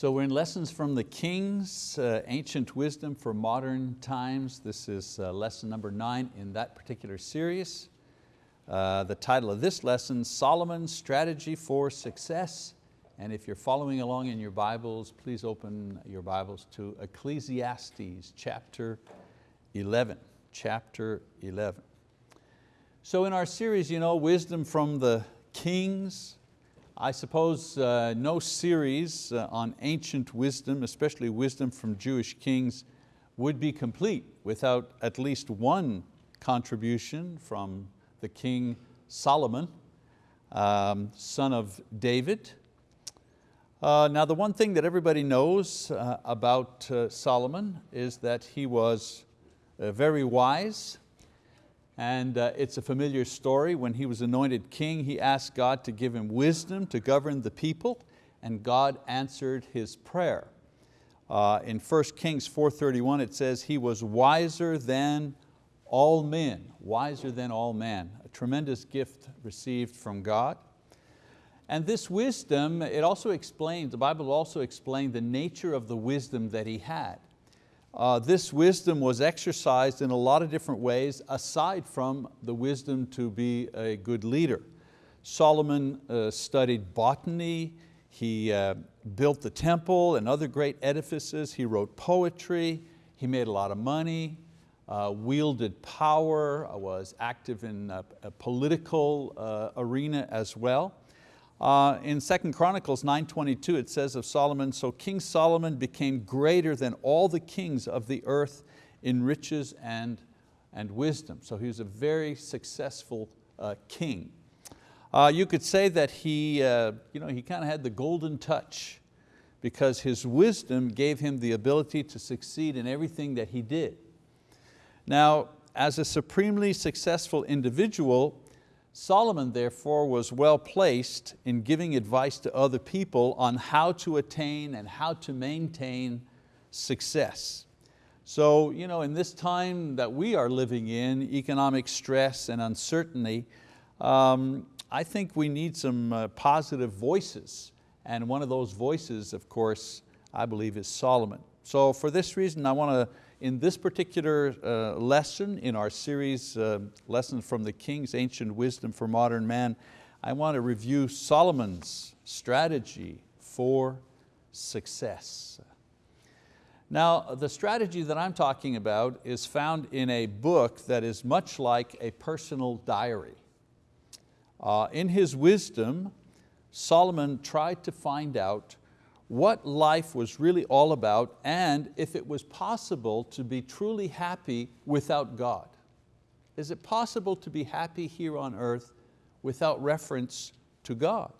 So we're in Lessons from the Kings, uh, Ancient Wisdom for Modern Times. This is uh, lesson number nine in that particular series. Uh, the title of this lesson, Solomon's Strategy for Success. And if you're following along in your Bibles, please open your Bibles to Ecclesiastes chapter 11. Chapter 11. So in our series, you know, Wisdom from the Kings, I suppose uh, no series uh, on ancient wisdom, especially wisdom from Jewish kings, would be complete without at least one contribution from the king Solomon, um, son of David. Uh, now the one thing that everybody knows uh, about uh, Solomon is that he was uh, very wise, and uh, it's a familiar story. When he was anointed king, he asked God to give him wisdom to govern the people, and God answered his prayer. Uh, in 1 Kings 4.31 it says, he was wiser than all men, wiser than all men. A tremendous gift received from God. And this wisdom, it also explains, the Bible also explained the nature of the wisdom that he had. Uh, this wisdom was exercised in a lot of different ways aside from the wisdom to be a good leader. Solomon uh, studied botany, he uh, built the temple and other great edifices, he wrote poetry, he made a lot of money, uh, wielded power, uh, was active in a, a political uh, arena as well. Uh, in 2 Chronicles 9.22 it says of Solomon, so King Solomon became greater than all the kings of the earth in riches and, and wisdom. So he was a very successful uh, king. Uh, you could say that he, uh, you know, he kind of had the golden touch because his wisdom gave him the ability to succeed in everything that he did. Now, as a supremely successful individual, Solomon therefore was well placed in giving advice to other people on how to attain and how to maintain success. So you know, in this time that we are living in, economic stress and uncertainty, um, I think we need some uh, positive voices. And one of those voices, of course, I believe is Solomon. So for this reason, I want to in this particular uh, lesson in our series, uh, Lessons from the King's Ancient Wisdom for Modern Man, I want to review Solomon's strategy for success. Now, the strategy that I'm talking about is found in a book that is much like a personal diary. Uh, in his wisdom, Solomon tried to find out what life was really all about and if it was possible to be truly happy without God. Is it possible to be happy here on earth without reference to God?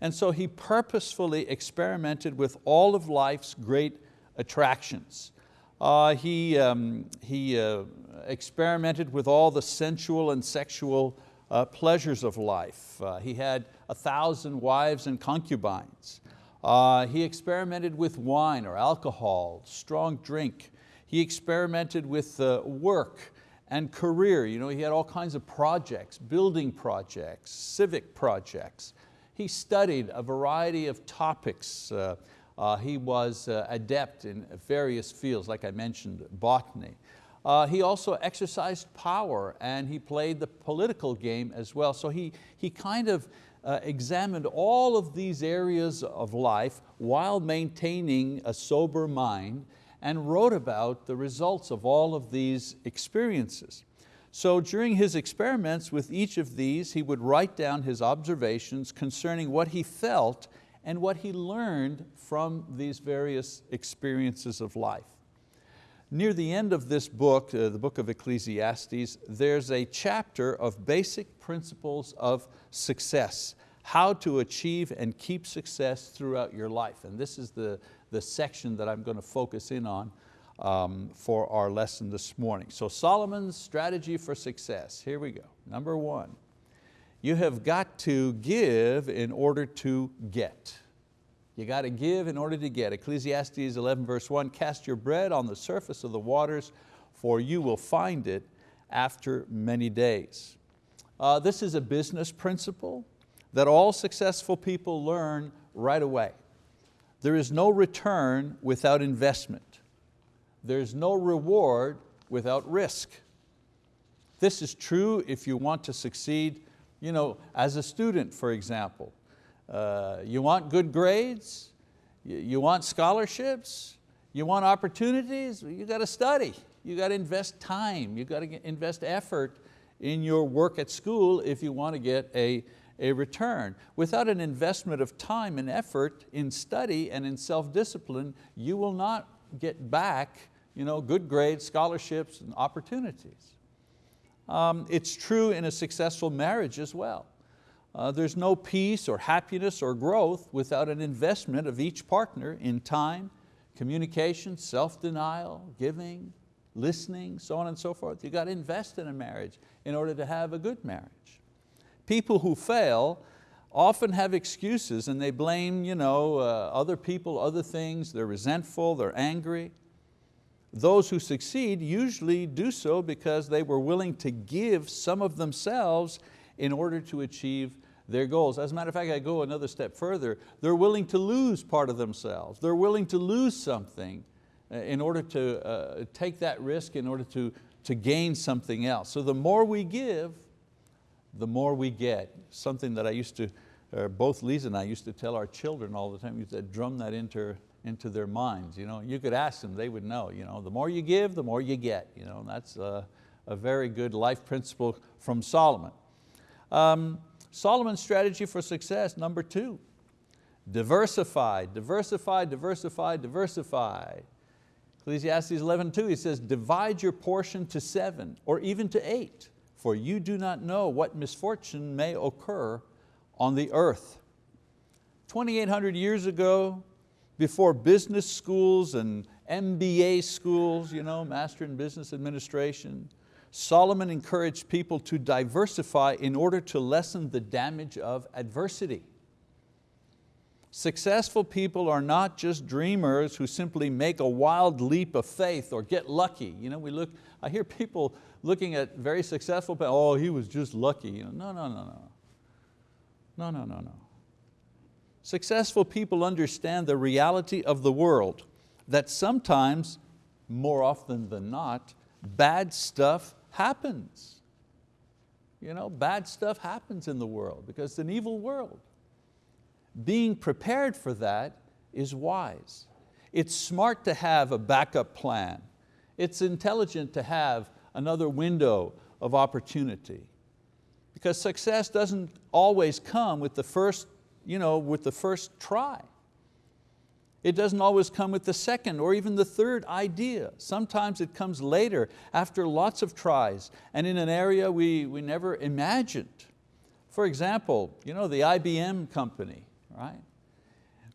And so he purposefully experimented with all of life's great attractions. Uh, he um, he uh, experimented with all the sensual and sexual uh, pleasures of life. Uh, he had a thousand wives and concubines. Uh, he experimented with wine or alcohol, strong drink. He experimented with uh, work and career. You know, he had all kinds of projects, building projects, civic projects. He studied a variety of topics. Uh, uh he was uh, adept in various fields, like I mentioned, botany. Uh, he also exercised power and he played the political game as well. So he, he kind of uh, examined all of these areas of life while maintaining a sober mind and wrote about the results of all of these experiences. So during his experiments with each of these, he would write down his observations concerning what he felt and what he learned from these various experiences of life. Near the end of this book, uh, the book of Ecclesiastes, there's a chapter of basic principles of success, how to achieve and keep success throughout your life. And this is the, the section that I'm going to focus in on um, for our lesson this morning. So Solomon's strategy for success, here we go. Number one, you have got to give in order to get. You got to give in order to get. Ecclesiastes 11 verse 1, cast your bread on the surface of the waters for you will find it after many days. Uh, this is a business principle that all successful people learn right away. there is no return without investment. There's no reward without risk. This is true if you want to succeed you know, as a student, for example. Uh, you want good grades, you, you want scholarships, you want opportunities, you got to study, you got to invest time, you got to invest effort in your work at school if you want to get a, a return. Without an investment of time and effort in study and in self-discipline, you will not get back you know, good grades, scholarships, and opportunities. Um, it's true in a successful marriage as well. Uh, there's no peace or happiness or growth without an investment of each partner in time, communication, self-denial, giving, listening, so on and so forth. You got to invest in a marriage in order to have a good marriage. People who fail often have excuses and they blame you know, uh, other people, other things, they're resentful, they're angry. Those who succeed usually do so because they were willing to give some of themselves in order to achieve their goals. As a matter of fact, I go another step further. They're willing to lose part of themselves. They're willing to lose something uh, in order to uh, take that risk, in order to, to gain something else. So the more we give, the more we get. Something that I used to, uh, both Lisa and I used to tell our children all the time, used to drum that into, into their minds. You, know, you could ask them, they would know. You know, the more you give, the more you get. You know, that's a, a very good life principle from Solomon. Um, Solomon's strategy for success, number two, diversify, diversify, diversify, diversify. Ecclesiastes 11:2, he says, divide your portion to seven or even to eight, for you do not know what misfortune may occur on the earth. 2,800 years ago, before business schools and MBA schools, you know, Master in Business Administration, Solomon encouraged people to diversify in order to lessen the damage of adversity. Successful people are not just dreamers who simply make a wild leap of faith or get lucky. You know, we look, I hear people looking at very successful people, oh, he was just lucky. You know, no, no, no, no. No, no, no, no. Successful people understand the reality of the world, that sometimes, more often than not, bad stuff happens. You know, bad stuff happens in the world because it's an evil world. Being prepared for that is wise. It's smart to have a backup plan. It's intelligent to have another window of opportunity. Because success doesn't always come with the first, you know, with the first try. It doesn't always come with the second or even the third idea. Sometimes it comes later after lots of tries and in an area we, we never imagined. For example, you know, the IBM company, right?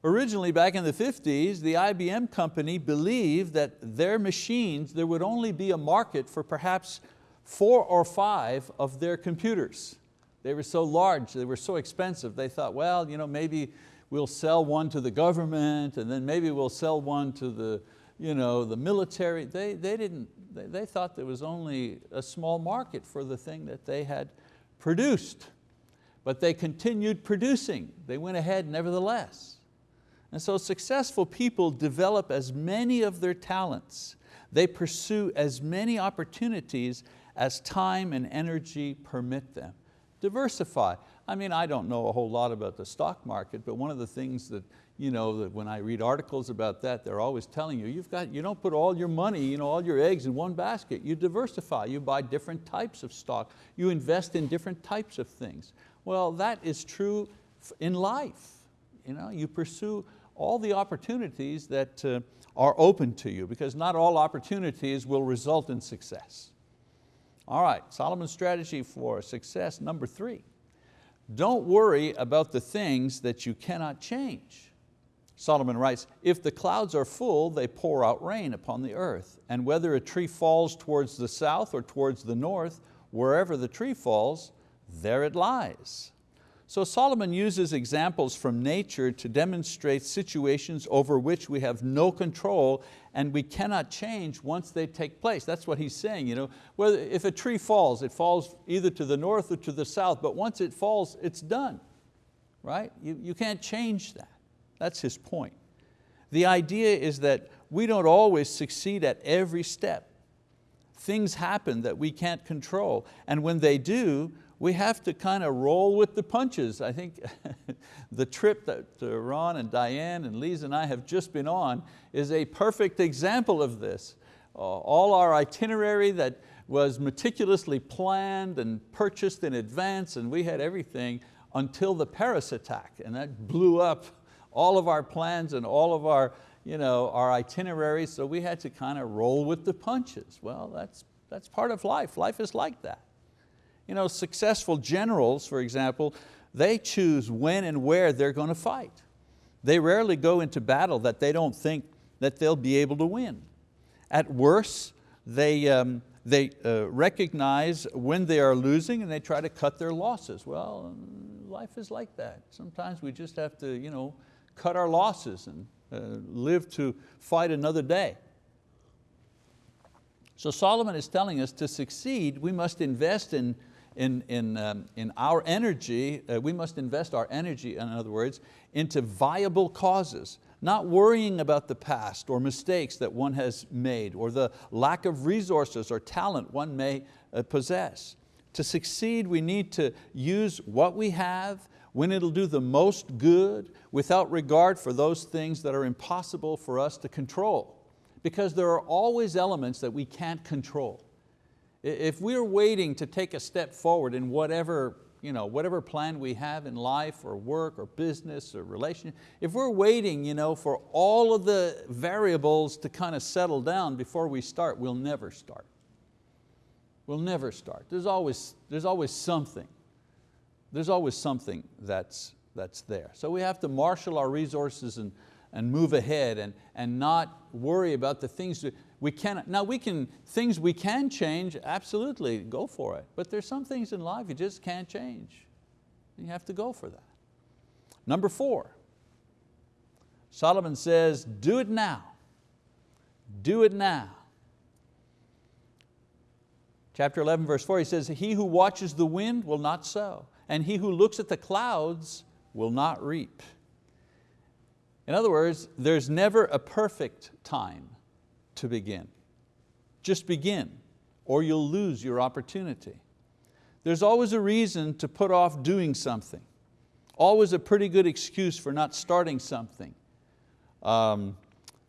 Originally back in the 50s, the IBM company believed that their machines, there would only be a market for perhaps four or five of their computers. They were so large, they were so expensive, they thought, well, you know, maybe we'll sell one to the government and then maybe we'll sell one to the, you know, the military. They, they, didn't, they, they thought there was only a small market for the thing that they had produced. But they continued producing. They went ahead nevertheless. And so successful people develop as many of their talents. They pursue as many opportunities as time and energy permit them. Diversify. I mean, I don't know a whole lot about the stock market, but one of the things that, you know, that when I read articles about that, they're always telling you, you've got, you don't put all your money, you know, all your eggs in one basket. You diversify, you buy different types of stock. You invest in different types of things. Well, that is true in life. You, know, you pursue all the opportunities that uh, are open to you because not all opportunities will result in success. All right, Solomon's strategy for success, number three. Don't worry about the things that you cannot change. Solomon writes, if the clouds are full, they pour out rain upon the earth. And whether a tree falls towards the south or towards the north, wherever the tree falls, there it lies. So Solomon uses examples from nature to demonstrate situations over which we have no control and we cannot change once they take place. That's what he's saying. You know, whether, if a tree falls, it falls either to the north or to the south, but once it falls, it's done, right? You, you can't change that. That's his point. The idea is that we don't always succeed at every step. Things happen that we can't control, and when they do, we have to kind of roll with the punches. I think the trip that Ron and Diane and Lisa and I have just been on is a perfect example of this. Uh, all our itinerary that was meticulously planned and purchased in advance and we had everything until the Paris attack and that blew up all of our plans and all of our, you know, our itineraries so we had to kind of roll with the punches. Well, that's, that's part of life. Life is like that. You know, successful generals, for example, they choose when and where they're going to fight. They rarely go into battle that they don't think that they'll be able to win. At worst, they, um, they uh, recognize when they are losing and they try to cut their losses. Well, life is like that. Sometimes we just have to you know, cut our losses and uh, live to fight another day. So Solomon is telling us to succeed, we must invest in in, in, um, in our energy, uh, we must invest our energy, in other words, into viable causes, not worrying about the past or mistakes that one has made or the lack of resources or talent one may uh, possess. To succeed, we need to use what we have when it'll do the most good without regard for those things that are impossible for us to control. Because there are always elements that we can't control. If we're waiting to take a step forward in whatever, you know, whatever plan we have in life or work or business or relationship, if we're waiting you know, for all of the variables to kind of settle down before we start, we'll never start. We'll never start. There's always, there's always something. There's always something that's, that's there. So we have to marshal our resources and, and move ahead and, and not worry about the things. We cannot, now we can, things we can change, absolutely, go for it. But there's some things in life you just can't change. You have to go for that. Number four, Solomon says, do it now. Do it now. Chapter 11, verse four, he says, he who watches the wind will not sow, and he who looks at the clouds will not reap. In other words, there's never a perfect time to begin. Just begin or you'll lose your opportunity. There's always a reason to put off doing something. Always a pretty good excuse for not starting something um,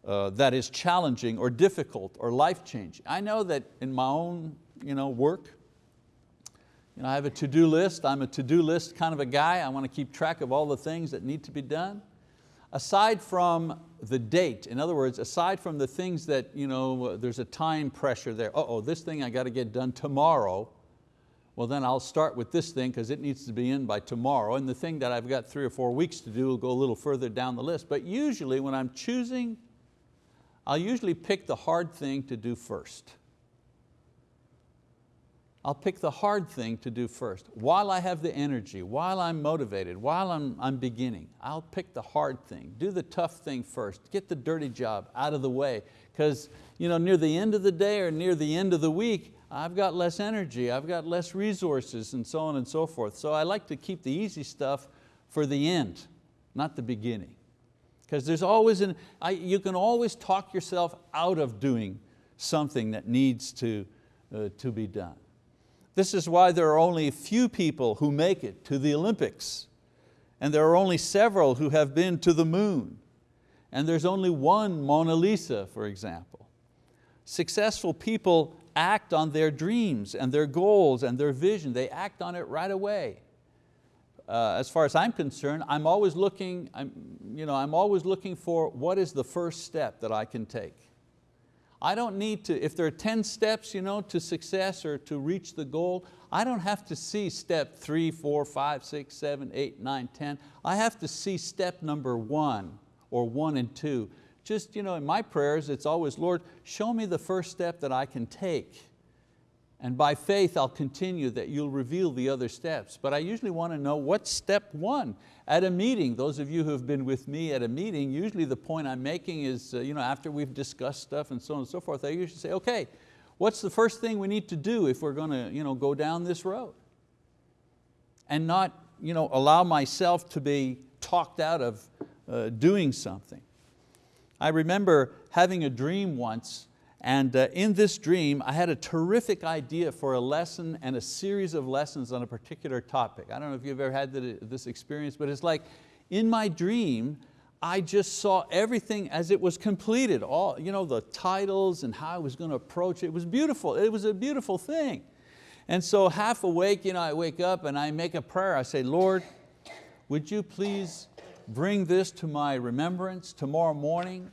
uh, that is challenging or difficult or life-changing. I know that in my own you know, work, you know, I have a to-do list. I'm a to-do list kind of a guy. I want to keep track of all the things that need to be done aside from the date, in other words, aside from the things that you know, there's a time pressure there, uh oh, this thing I got to get done tomorrow, well then I'll start with this thing because it needs to be in by tomorrow, and the thing that I've got three or four weeks to do will go a little further down the list. But usually when I'm choosing, I'll usually pick the hard thing to do first. I'll pick the hard thing to do first. While I have the energy, while I'm motivated, while I'm, I'm beginning, I'll pick the hard thing, do the tough thing first, get the dirty job out of the way. Because you know, near the end of the day or near the end of the week, I've got less energy, I've got less resources and so on and so forth. So I like to keep the easy stuff for the end, not the beginning. Because there's always, an, I, you can always talk yourself out of doing something that needs to, uh, to be done. This is why there are only a few people who make it to the Olympics. And there are only several who have been to the moon. And there's only one Mona Lisa, for example. Successful people act on their dreams and their goals and their vision. They act on it right away. Uh, as far as I'm concerned, I'm always looking, I'm, you know, I'm always looking for what is the first step that I can take. I don't need to, if there are 10 steps you know, to success or to reach the goal, I don't have to see step three, four, five, six, seven, eight, nine, 10. I have to see step number one or one and two. Just you know, in my prayers, it's always, Lord, show me the first step that I can take. And by faith, I'll continue that you'll reveal the other steps. But I usually want to know what's step one. At a meeting, those of you who have been with me at a meeting, usually the point I'm making is, uh, you know, after we've discussed stuff and so on and so forth, I usually say, okay, what's the first thing we need to do if we're going to you know, go down this road? And not you know, allow myself to be talked out of uh, doing something. I remember having a dream once and uh, in this dream, I had a terrific idea for a lesson and a series of lessons on a particular topic. I don't know if you've ever had this experience, but it's like in my dream, I just saw everything as it was completed. All, you know, the titles and how I was going to approach it. It was beautiful, it was a beautiful thing. And so half awake, you know, I wake up and I make a prayer. I say, Lord, would you please bring this to my remembrance tomorrow morning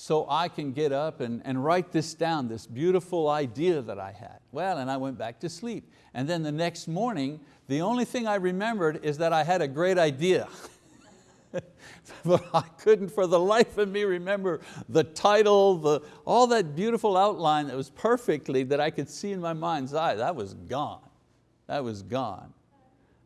so I can get up and, and write this down, this beautiful idea that I had. Well, and I went back to sleep. And then the next morning, the only thing I remembered is that I had a great idea. but I couldn't for the life of me remember the title, the, all that beautiful outline that was perfectly, that I could see in my mind's eye, that was gone. That was gone.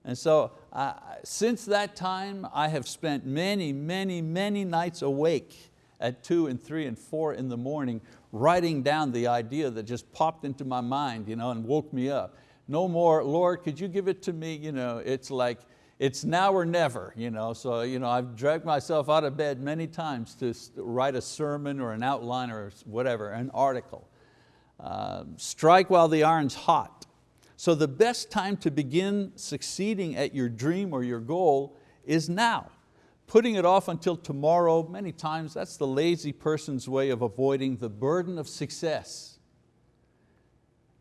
And so uh, since that time, I have spent many, many, many nights awake at two and three and four in the morning, writing down the idea that just popped into my mind you know, and woke me up. No more, Lord, could you give it to me? You know, it's like, it's now or never. You know? So you know, I've dragged myself out of bed many times to write a sermon or an outline or whatever, an article. Uh, strike while the iron's hot. So the best time to begin succeeding at your dream or your goal is now. Putting it off until tomorrow, many times that's the lazy person's way of avoiding the burden of success.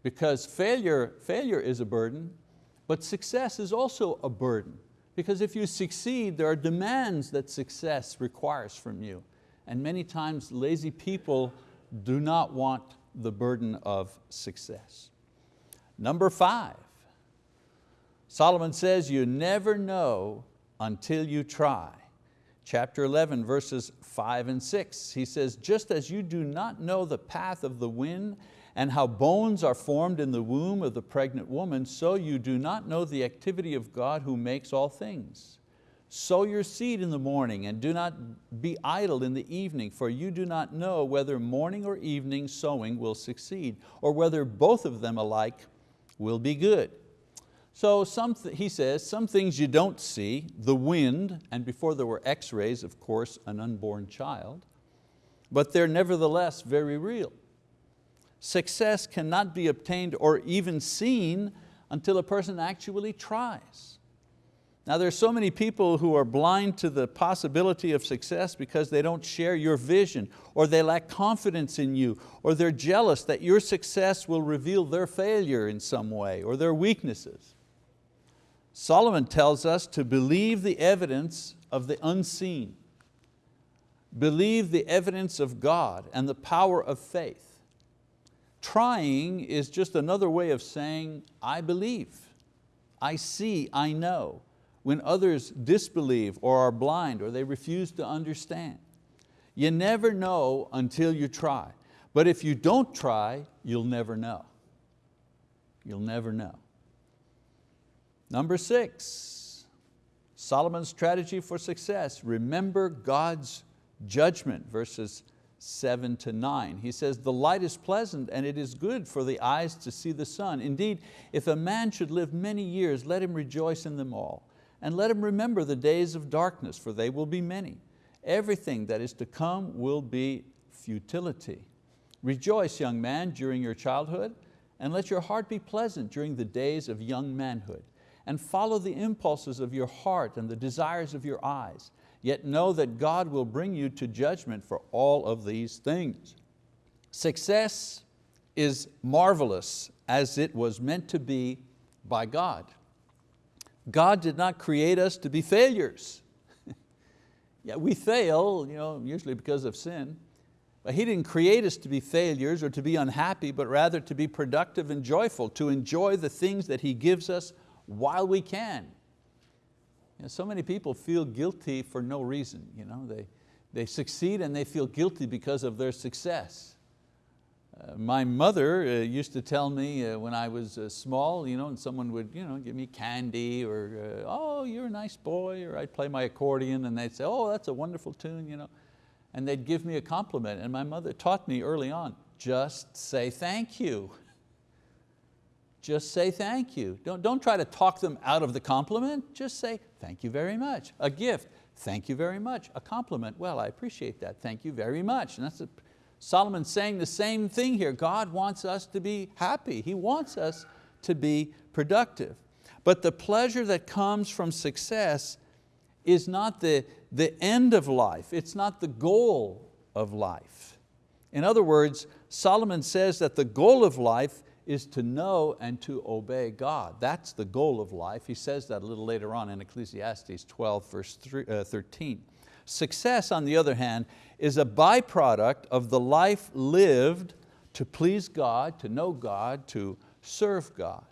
Because failure, failure is a burden, but success is also a burden. Because if you succeed, there are demands that success requires from you. And many times lazy people do not want the burden of success. Number five, Solomon says you never know until you try chapter 11, verses five and six. He says, just as you do not know the path of the wind and how bones are formed in the womb of the pregnant woman, so you do not know the activity of God who makes all things. Sow your seed in the morning and do not be idle in the evening, for you do not know whether morning or evening sowing will succeed, or whether both of them alike will be good. So some, he says, some things you don't see, the wind, and before there were x-rays, of course, an unborn child, but they're nevertheless very real. Success cannot be obtained or even seen until a person actually tries. Now there's so many people who are blind to the possibility of success because they don't share your vision or they lack confidence in you or they're jealous that your success will reveal their failure in some way or their weaknesses. Solomon tells us to believe the evidence of the unseen. Believe the evidence of God and the power of faith. Trying is just another way of saying, I believe, I see, I know, when others disbelieve or are blind or they refuse to understand. You never know until you try. But if you don't try, you'll never know. You'll never know. Number six, Solomon's strategy for success, remember God's judgment, verses seven to nine. He says, the light is pleasant and it is good for the eyes to see the sun. Indeed, if a man should live many years, let him rejoice in them all. And let him remember the days of darkness, for they will be many. Everything that is to come will be futility. Rejoice, young man, during your childhood, and let your heart be pleasant during the days of young manhood and follow the impulses of your heart and the desires of your eyes. Yet know that God will bring you to judgment for all of these things. Success is marvelous as it was meant to be by God. God did not create us to be failures. yeah, we fail, you know, usually because of sin, but He didn't create us to be failures or to be unhappy, but rather to be productive and joyful, to enjoy the things that He gives us while we can. You know, so many people feel guilty for no reason. You know, they, they succeed and they feel guilty because of their success. Uh, my mother uh, used to tell me uh, when I was uh, small, you know, and someone would you know, give me candy or, uh, oh, you're a nice boy, or I'd play my accordion and they'd say, oh, that's a wonderful tune. You know. And they'd give me a compliment and my mother taught me early on, just say thank you just say thank you. Don't, don't try to talk them out of the compliment, just say thank you very much. A gift, Thank you very much. A compliment, well, I appreciate that. Thank you very much. And that's a, Solomon's saying the same thing here. God wants us to be happy. He wants us to be productive. But the pleasure that comes from success is not the, the end of life. It's not the goal of life. In other words, Solomon says that the goal of life is to know and to obey God. That's the goal of life. He says that a little later on in Ecclesiastes 12 verse uh, 13. Success, on the other hand, is a byproduct of the life lived to please God, to know God, to serve God.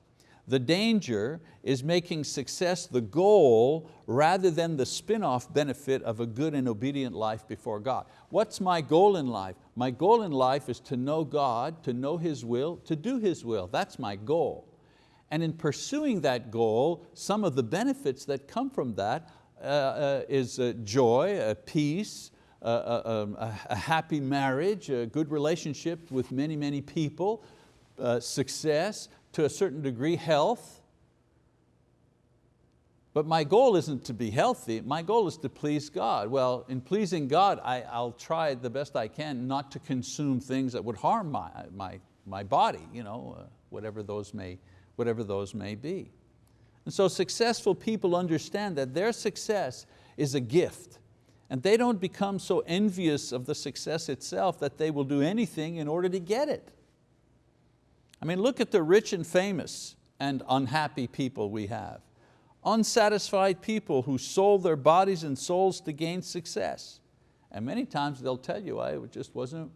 The danger is making success the goal rather than the spin-off benefit of a good and obedient life before God. What's my goal in life? My goal in life is to know God, to know His will, to do His will. That's my goal. And in pursuing that goal, some of the benefits that come from that uh, uh, is uh, joy, uh, peace, uh, uh, um, a, a, happy marriage, a good relationship with many, many people, success, to a certain degree health. But my goal isn't to be healthy, my goal is to please God. Well, in pleasing God, I, will try the best I can not to consume things that would harm my, my, my body, you know, uh, whatever, those may, whatever those may be. And so successful people understand that their success is a gift and they don't become so envious of the success itself that they will do anything in order to get it. I mean, look at the rich and famous and unhappy people we have. Unsatisfied people who sold their bodies and souls to gain success. And many times they'll tell you, I, it just wasn't,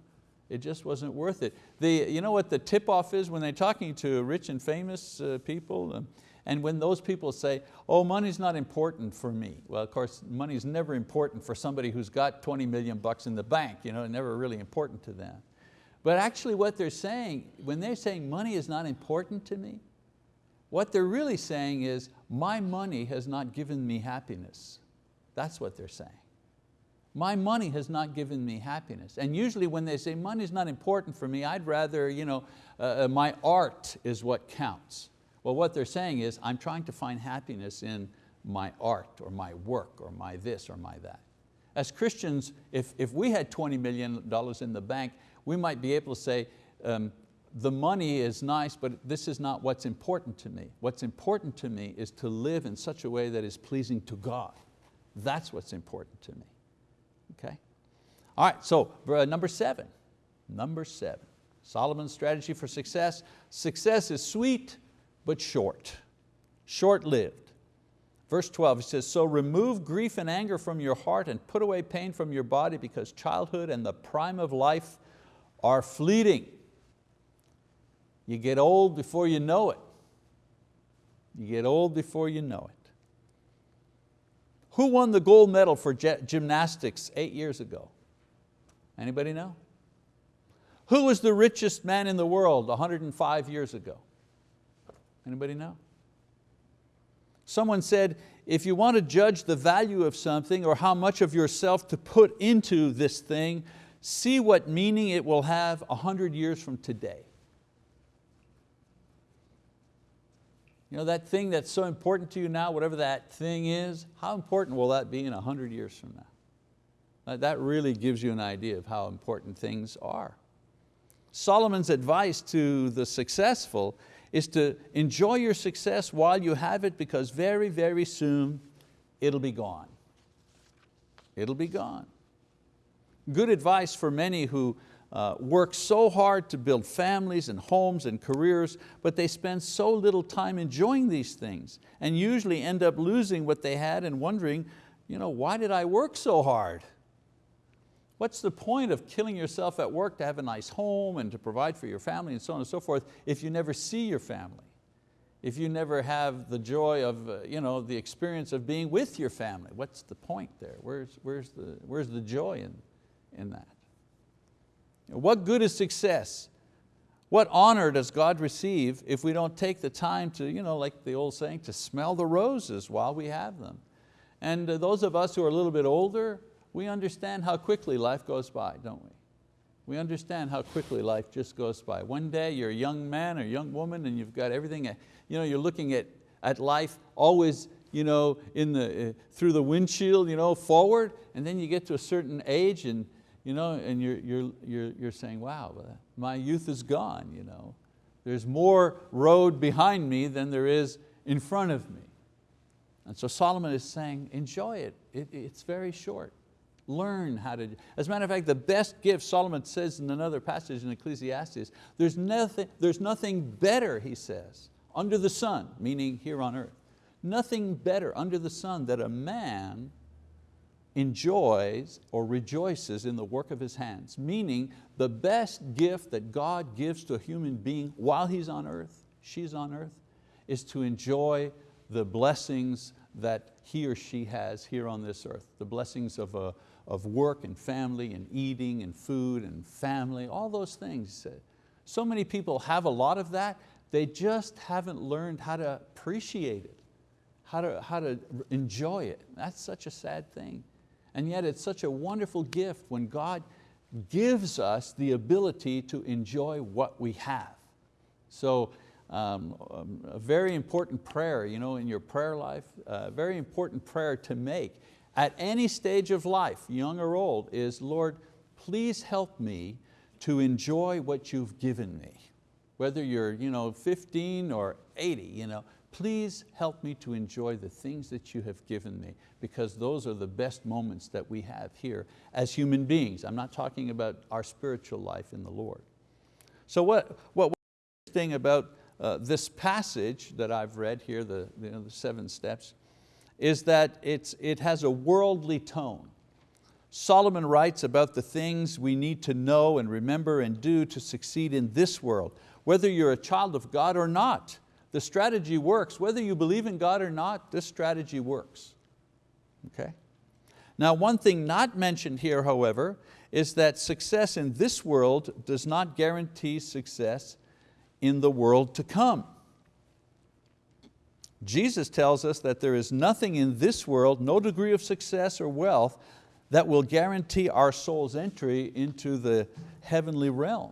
it just wasn't worth it. The, you know what the tip-off is when they're talking to rich and famous uh, people? Um, and when those people say, oh, money's not important for me. Well, of course, money's never important for somebody who's got 20 million bucks in the bank, you know, never really important to them. But actually what they're saying, when they're saying money is not important to me, what they're really saying is, my money has not given me happiness. That's what they're saying. My money has not given me happiness. And usually when they say money is not important for me, I'd rather, you know, uh, uh, my art is what counts. Well, what they're saying is, I'm trying to find happiness in my art or my work or my this or my that. As Christians, if, if we had $20 million in the bank, we might be able to say, um, the money is nice, but this is not what's important to me. What's important to me is to live in such a way that is pleasing to God. That's what's important to me, okay? All right, so uh, number seven, number seven, Solomon's strategy for success. Success is sweet, but short, short-lived. Verse 12, he says, so remove grief and anger from your heart and put away pain from your body because childhood and the prime of life are fleeting. You get old before you know it. You get old before you know it. Who won the gold medal for gymnastics eight years ago? Anybody know? Who was the richest man in the world 105 years ago? Anybody know? Someone said, if you want to judge the value of something or how much of yourself to put into this thing, see what meaning it will have a hundred years from today. You know, that thing that's so important to you now, whatever that thing is, how important will that be in a hundred years from now? That really gives you an idea of how important things are. Solomon's advice to the successful is to enjoy your success while you have it because very, very soon it'll be gone. It'll be gone. Good advice for many who uh, work so hard to build families and homes and careers, but they spend so little time enjoying these things and usually end up losing what they had and wondering, you know, why did I work so hard? What's the point of killing yourself at work to have a nice home and to provide for your family and so on and so forth if you never see your family? If you never have the joy of uh, you know, the experience of being with your family, what's the point there? Where's, where's, the, where's the joy in, in that? What good is success? What honor does God receive if we don't take the time to, you know, like the old saying, to smell the roses while we have them? And uh, those of us who are a little bit older, we understand how quickly life goes by, don't we? We understand how quickly life just goes by. One day you're a young man or young woman and you've got everything, you know, you're looking at, at life always you know, in the, uh, through the windshield you know, forward, and then you get to a certain age and, you know, and you're, you're, you're, you're saying, wow, uh, my youth is gone. You know. There's more road behind me than there is in front of me. And so Solomon is saying, enjoy it, it it's very short. Learn how to, as a matter of fact, the best gift, Solomon says in another passage in Ecclesiastes, there's nothing, there's nothing better, he says, under the sun, meaning here on earth, nothing better under the sun that a man enjoys or rejoices in the work of his hands, meaning the best gift that God gives to a human being while he's on earth, she's on earth, is to enjoy the blessings that he or she has here on this earth, the blessings of, a, of work and family and eating and food and family, all those things. So many people have a lot of that, they just haven't learned how to appreciate it, how to, how to enjoy it. That's such a sad thing. And yet it's such a wonderful gift when God gives us the ability to enjoy what we have. So um, um, a very important prayer you know, in your prayer life, a very important prayer to make at any stage of life, young or old, is Lord, please help me to enjoy what you've given me. Whether you're you know, 15 or 80, you know, please help me to enjoy the things that you have given me because those are the best moments that we have here as human beings. I'm not talking about our spiritual life in the Lord. So what, what thing about uh, this passage that I've read here, the, you know, the seven steps, is that it's, it has a worldly tone. Solomon writes about the things we need to know and remember and do to succeed in this world, whether you're a child of God or not. The strategy works. Whether you believe in God or not, this strategy works. Okay? Now one thing not mentioned here, however, is that success in this world does not guarantee success in the world to come. Jesus tells us that there is nothing in this world, no degree of success or wealth, that will guarantee our soul's entry into the heavenly realm.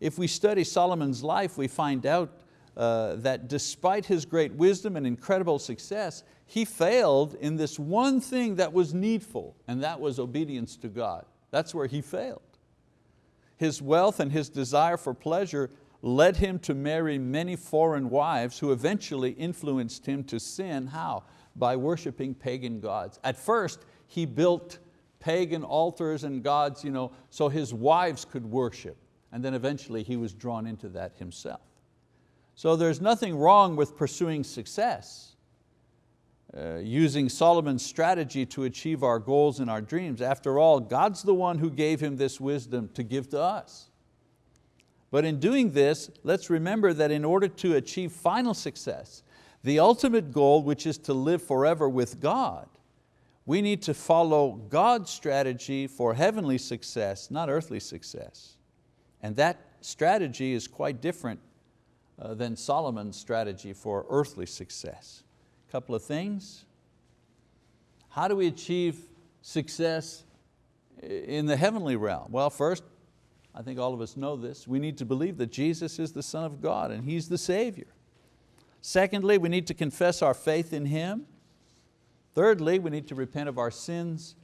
If we study Solomon's life, we find out uh, that despite his great wisdom and incredible success, he failed in this one thing that was needful, and that was obedience to God. That's where he failed. His wealth and his desire for pleasure led him to marry many foreign wives who eventually influenced him to sin. How? By worshiping pagan gods. At first, he built pagan altars and gods you know, so his wives could worship. And then eventually he was drawn into that himself. So there's nothing wrong with pursuing success, uh, using Solomon's strategy to achieve our goals and our dreams. After all, God's the one who gave him this wisdom to give to us. But in doing this, let's remember that in order to achieve final success, the ultimate goal, which is to live forever with God, we need to follow God's strategy for heavenly success, not earthly success. And that strategy is quite different Uh, than Solomon's strategy for earthly success. A couple of things. How do we achieve success in the heavenly realm? Well, first, I think all of us know this, we need to believe that Jesus is the Son of God and He's the Savior. Secondly, we need to confess our faith in Him. Thirdly, we need to repent of our sins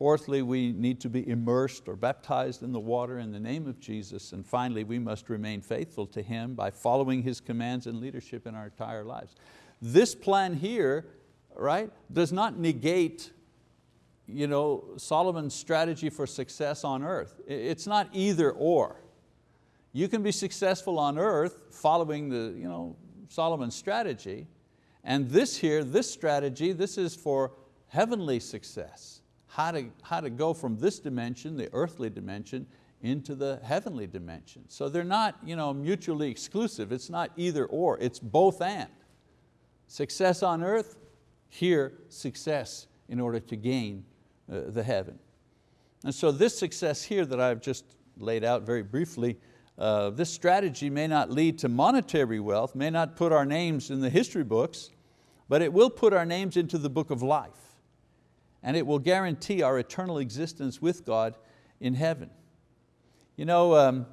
Fourthly, we need to be immersed or baptized in the water in the name of Jesus. And finally, we must remain faithful to Him by following His commands and leadership in our entire lives. This plan here right, does not negate you know, Solomon's strategy for success on earth. It's not either or. You can be successful on earth following the, you know, Solomon's strategy, and this here, this strategy, this is for heavenly success how to, how to go from this dimension, the earthly dimension, into the heavenly dimension. So they're not you know, mutually exclusive. It's not either or, it's both and. Success on earth, here success in order to gain uh, the heaven. And so this success here that I've just laid out very briefly, uh, this strategy may not lead to monetary wealth, may not put our names in the history books, but it will put our names into the book of life and it will guarantee our eternal existence with God in heaven. You know, um,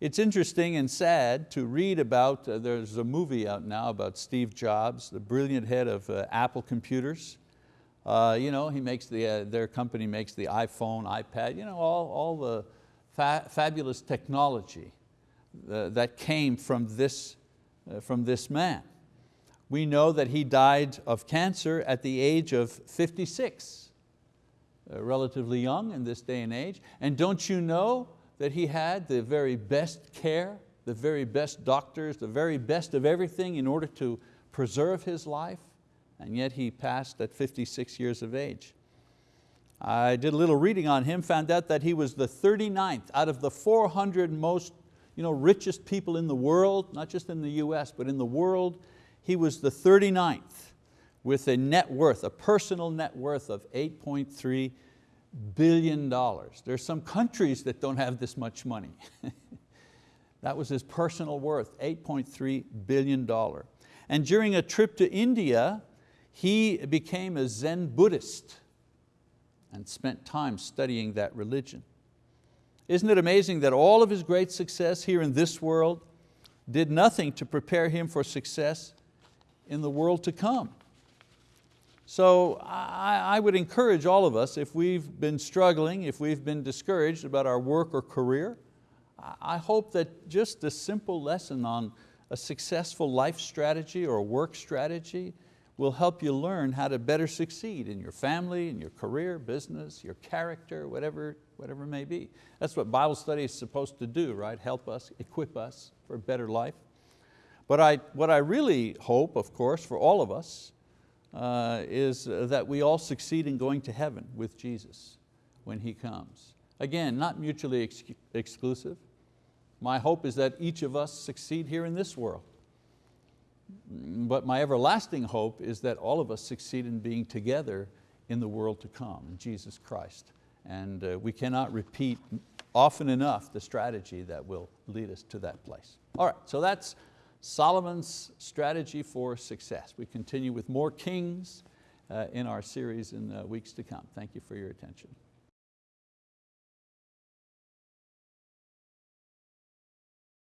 It's interesting and sad to read about, uh, there's a movie out now about Steve Jobs, the brilliant head of uh, Apple Computers. Uh, you know, he makes the, uh, their company makes the iPhone, iPad, you know, all, all the fa fabulous technology uh, that came from this, uh, from this man. We know that he died of cancer at the age of 56, uh, Uh, relatively young in this day and age. And don't you know that he had the very best care, the very best doctors, the very best of everything in order to preserve his life? And yet he passed at 56 years of age. I did a little reading on him, found out that he was the 39th out of the 400 most you know, richest people in the world, not just in the US, but in the world, he was the 39th with a net worth, a personal net worth of 8.3 billion dollars. There's some countries that don't have this much money. that was his personal worth, 8.3 billion dollar. And during a trip to India, he became a Zen Buddhist and spent time studying that religion. Isn't it amazing that all of his great success here in this world did nothing to prepare him for success in the world to come? So I, I, would encourage all of us, if we've been struggling, if we've been discouraged about our work or career, I hope that just a simple lesson on a successful life strategy or a work strategy will help you learn how to better succeed in your family, in your career, business, your character, whatever, whatever it may be. That's what Bible study is supposed to do, right? Help us, equip us for a better life. But I, what I really hope, of course, for all of us, uh, is that we all succeed in going to heaven with Jesus when He comes. Again, not mutually ex exclusive. My hope is that each of us succeed here in this world. But my everlasting hope is that all of us succeed in being together in the world to come, in Jesus Christ. And uh, we cannot repeat often enough the strategy that will lead us to that place. All right, so that's Solomon's strategy for success. We continue with more kings uh, in our series in the weeks to come. Thank you for your attention.